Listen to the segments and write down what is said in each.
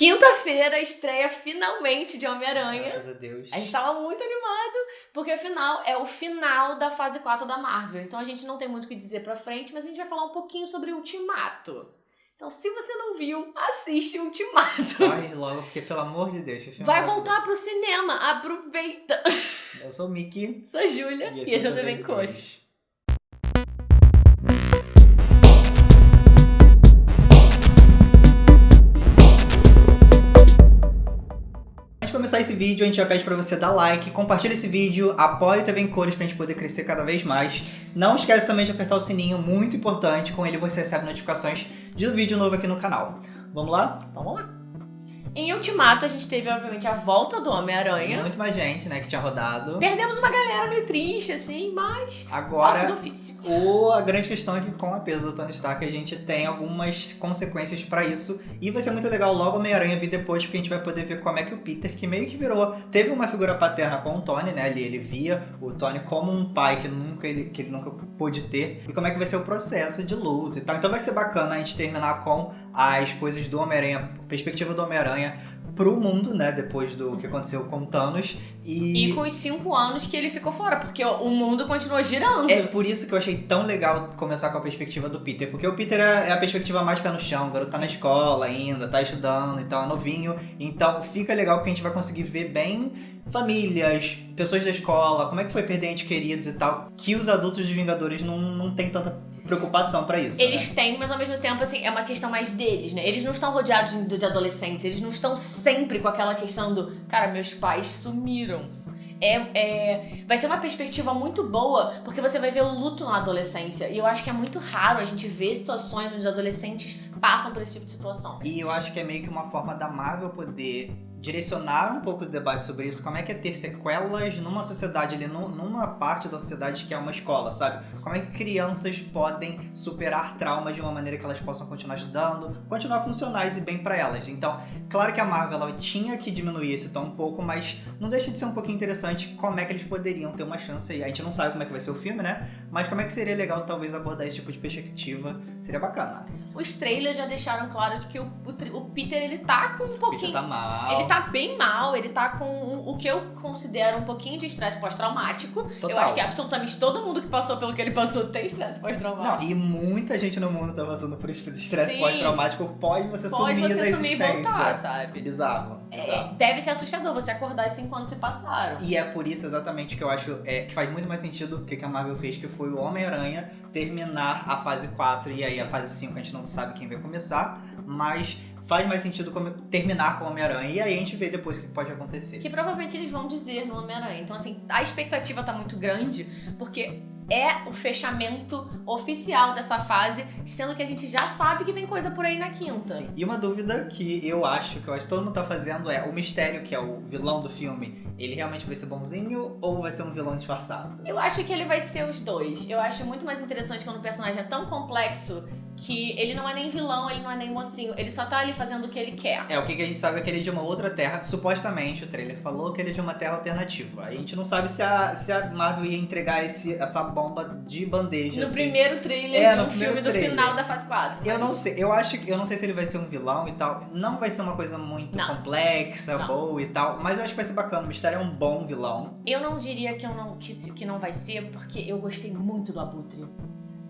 Quinta-feira, estreia finalmente de Homem-Aranha. Graças a Deus. A gente tava muito animado, porque afinal é o final da fase 4 da Marvel. Então a gente não tem muito o que dizer pra frente, mas a gente vai falar um pouquinho sobre Ultimato. Então, se você não viu, assiste Ultimato. Corre logo, porque pelo amor de Deus, filme Vai voltar pro cinema, aproveita. Eu sou o Mickey. Sou a Júlia e esse é o TV em Cores. Começar esse vídeo, a gente já pede pra você dar like, compartilha esse vídeo, apoia o TV em Cores pra gente poder crescer cada vez mais. Não esquece também de apertar o sininho, muito importante, com ele você recebe notificações de um vídeo novo aqui no canal. Vamos lá? Vamos lá. Em Ultimato, a gente teve, obviamente, a volta do Homem-Aranha. Muito mais gente, né, que tinha rodado. Perdemos uma galera meio triste, assim, mas. Agora, o, a grande questão é que com a perda do Tony Stark, a gente tem algumas consequências pra isso. E vai ser muito legal logo o Homem-Aranha vir depois, porque a gente vai poder ver como é que o Peter, que meio que virou... Teve uma figura paterna com o Tony, né, ali ele via o Tony como um pai que, nunca ele, que ele nunca pôde ter. E como é que vai ser o processo de luto e tal. Então vai ser bacana a gente terminar com as coisas do Homem-Aranha, perspectiva do Homem-Aranha pro mundo, né, depois do que aconteceu com o Thanos. E com os cinco anos que ele ficou fora, porque o mundo continuou girando. É por isso que eu achei tão legal começar com a perspectiva do Peter, porque o Peter é é a perspectiva mais pé no chão, o garoto tá na escola ainda, tá estudando, então é novinho, então fica legal porque a gente vai conseguir ver bem famílias, pessoas da escola, como é que foi perder entes queridos e tal, que os adultos dos Vingadores não, não tem tanta preocupação pra isso. Eles né? têm, mas ao mesmo tempo, assim, é uma questão mais deles, né? Eles não estão rodeados de, de adolescentes, eles não estão sempre com aquela questão do, cara, meus pais sumiram. É, é, vai ser uma perspectiva muito boa, porque você vai ver o luto na adolescência. E eu acho que é muito raro a gente ver situações onde os adolescentes passam por esse tipo de situação. E eu acho que é meio que uma forma da Marvel poder direcionar um pouco o debate sobre isso, como é que é ter sequelas numa sociedade ali, num- numa parte da sociedade que é uma escola, sabe? Como é que crianças podem superar traumas de uma maneira que elas possam continuar estudando, continuar funcionais e bem pra elas. Então, claro que a Marvel tinha que diminuir esse tom um pouco, mas não deixa de ser um pouquinho interessante como é que eles poderiam ter uma chance aí. A gente não sabe como é que vai ser o filme, né? Mas como é que seria legal talvez abordar esse tipo de perspectiva, seria bacana. Os trailers já deixaram claro de que o, o o Peter, ele tá com um Peter pouquinho... tá mal. Ele tá bem mal, ele tá com um- o que eu considero um pouquinho de estresse pós-traumático. Eu acho que absolutamente todo mundo que passou pelo que ele passou tem estresse Não, pós-traumático. e muita gente no mundo tá passando por esse estresse pós-traumático. Pode você Pode sumir da você sumir e existência. voltar, sabe? Bizarro, É, deve ser assustador você acordar e cinco anos se passaram. E é por isso exatamente que eu acho é, que faz muito mais sentido o que que a Marvel fez, que foi o Homem-Aranha terminar a fase 4 e aí a fase 5 a gente não sabe quem vai começar, mas faz mais sentido terminar com o Homem-Aranha e aí a gente vê depois o que pode acontecer. Que provavelmente eles vão dizer no Homem-Aranha. Então, assim, a expectativa tá muito grande, porque é o fechamento oficial dessa fase, sendo que a gente já sabe que vem coisa por aí na quinta. Sim. E uma dúvida que eu acho, que eu acho que todo mundo tá fazendo é o mistério, que é o vilão do filme, ele realmente vai ser bonzinho ou vai ser um vilão disfarçado? Eu acho que ele vai ser os dois. Eu acho muito mais interessante quando o personagem é tão complexo que ele não é nem vilão, ele não é nem mocinho. Ele só tá ali fazendo o que ele quer. É, o que que a gente sabe é que ele é de uma outra terra. Supostamente, o trailer falou que ele é de uma terra alternativa. A gente não sabe se a, se a Marvel ia entregar esse, essa bomba de bandeja. No assim. primeiro trailer É, do no filme do trailer. final da fase 4. Eu mas- não sei, eu acho que eu não sei se ele vai ser um vilão e tal. Não vai ser uma coisa muito Não. complexa, Não. boa e tal. Mas eu acho que vai ser bacana. O Mistério é um bom vilão. Eu não diria que, eu não, que, que não vai ser, porque eu gostei muito do Abutre.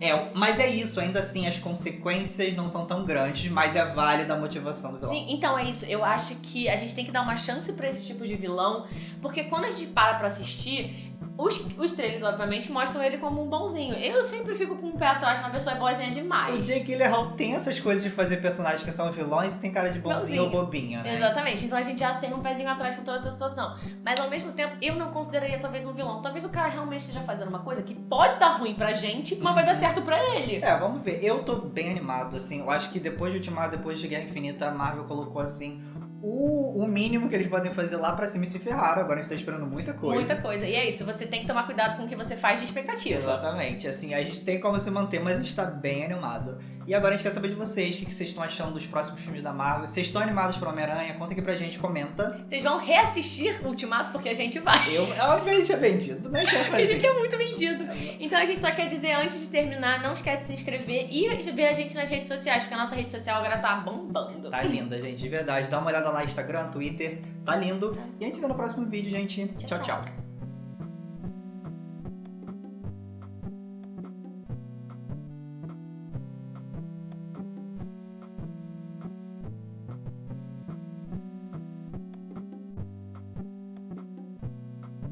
É, mas é isso, ainda assim as consequências não são tão grandes, mas é válida a motivação do vilão. Sim, então é isso. Eu acho que a gente tem que dar uma chance pra esse tipo de vilão, porque quando a gente para pra assistir, os, os trailers, obviamente, mostram ele como um bonzinho. Eu sempre fico com o pé atrás quando a pessoa é boazinha demais. O Jake Gyllenhaal tem essas coisas de fazer personagens que são vilões e tem cara de bonzinho Bonzinho. ou bobinha, né? Exatamente, então a gente já tem um pezinho atrás com toda essa situação. Mas ao mesmo tempo, eu não consideraria talvez um vilão. Talvez o cara realmente esteja fazendo uma coisa que pode dar ruim pra gente, mas vai dar certo pra ele. É, vamos ver. Eu tô bem animado, assim. Eu acho que depois de Ultimato, depois de Guerra Infinita, a Marvel colocou, assim, o, o mínimo que eles podem fazer lá pra cima e se ferraram. Agora a gente tá esperando muita coisa. Muita coisa. E é isso, você tem que tomar cuidado com o que você faz de expectativa. Exatamente. Assim, a gente tem como se manter, mas a gente tá bem animado. E agora a gente quer saber de vocês, o que vocês estão achando dos próximos filmes da Marvel. Vocês estão animados para Homem-Aranha? Conta aqui pra gente, comenta. Vocês vão reassistir Ultimato porque a gente vai. Eu, é vendido, né? A gente vai A fazer. gente é muito vendido. Então a gente só quer dizer, antes de terminar, não esquece de se inscrever e ver a gente nas redes sociais, porque a nossa rede social agora tá bombando. Tá linda, gente, de verdade. Dá uma olhada lá no Instagram, Twitter, tá lindo. E a gente se vê no próximo vídeo, gente. Tchau, tchau. tchau.